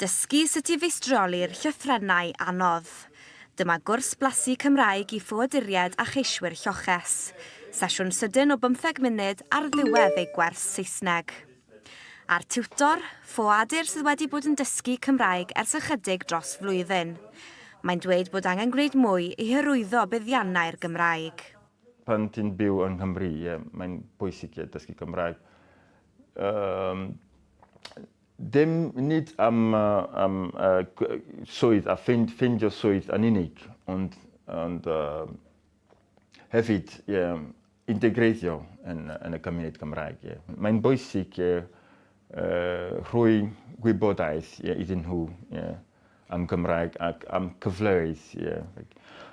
Dysgu sut i feistroli'r llythrennau anodd. Dyma gwrs blasu Cymraeg i ffoaduried a cheiswyr lloches. Sesiwn sydyn o 15 munud ar ddiwedd ei gwers Saesneg. A'r tiwtor, ffoadur sydd wedi bod yn dysgu Cymraeg ers ychydig dros flwyddyn. Mae'n dweud bod angen gwneud mwy i hyrwyddo buddiannau'r Gymraeg. Pan ti'n byw yng Nghymru, mae'n bwysig i dysgu Cymraeg. Um, dem nid am, uh, am uh, swydd a ffeindio fynd, swydd yn unig, ond, ond uh, hefyd yeah, integreiddio yn, yn y cymuned Gymraeg. Yeah. Mae'n bwysig yeah, uh, rhoi gwybodaeth yeah, iddyn nhw yeah, am Gymraeg ac am cyfleoedd. Yeah.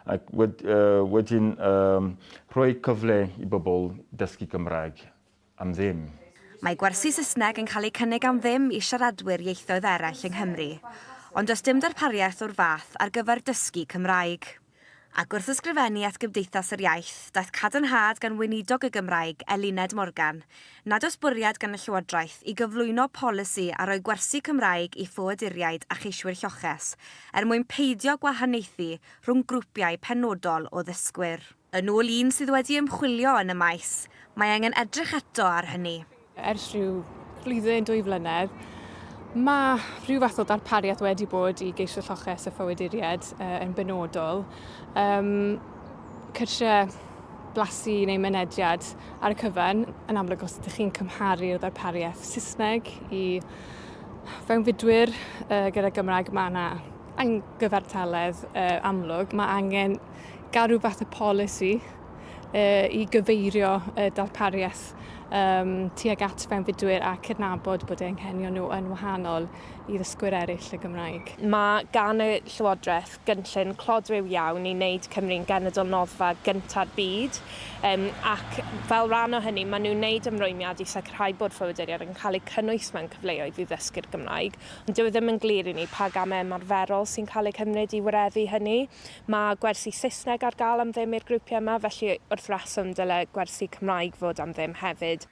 Ac wed, uh, wedyn um, rhoi cyfle i bobl dysgu Gymraeg am ddim. Mae gwersi Saesneg yn cael ei cynnig am ddim i siaradwyr ieithoedd eraill yng Nghymru, ond does dim darpariaeth o'r fath ar gyfer dysgu Cymraeg. Ac wrth ysgrifennu at Gymdeithas yr Iaith, daeth cadarnhad gan weinidog y Gymraeg, Elined Morgan, nad oes bwriad gan y Llywodraeth i gyflwyno polisi a roi gwersi Cymraeg i ffoaduriaid a cheiswyr lloches, er mwyn peidio gwahaniaethu rhwng grwpiau penodol o ddysgwyr. Yn ôl un sydd wedi ymchwilio yn y maes, mae angen edrych eto ar hynny. Ers rhyw flwyddyn, dwy flynedd, mae rhyw fath o darpariaeth wedi bod i geisio lloches y ffywyduriad uh, yn benodol. Um, cyrsiau blasu neu mynediad ar y cyfan, yn amlwg os ydych chi'n cymharu'r ddarpariaeth Saesneg i fewnfudwyr uh, gyda Gymraeg mae yna angyfartaledd uh, amlwg. Mae angen gael rhyw fath o polisi uh, i gyfeirio y darpariaeth um, tuag at fewnfudwyr a cydnabod bod eu cenio nhw yn wahanol i'r ddysgwyr eraill y Gymraeg. Mae gan y Llywodraeth gynllun clodwyw iawn i wneud Cymru'n genedl noddfa gyntaf byd um, ac fel rhan o hynny maen nhw'n wneud ymrwymiad i sicrhau bod ffordderiad yn cael eu cynnwys mewn cyfleoedd i ddysgu'r Gymraeg ond dyw e ddim yn glir i ni pa gamau ymarferol e sy'n cael eu cymryd i wireddu hynny. Mae gwersi Saesneg ar gael am ddim i'r grwpiau yma felly wrth reswm dyle gwersi Cymraeg fod am ddim hefyd.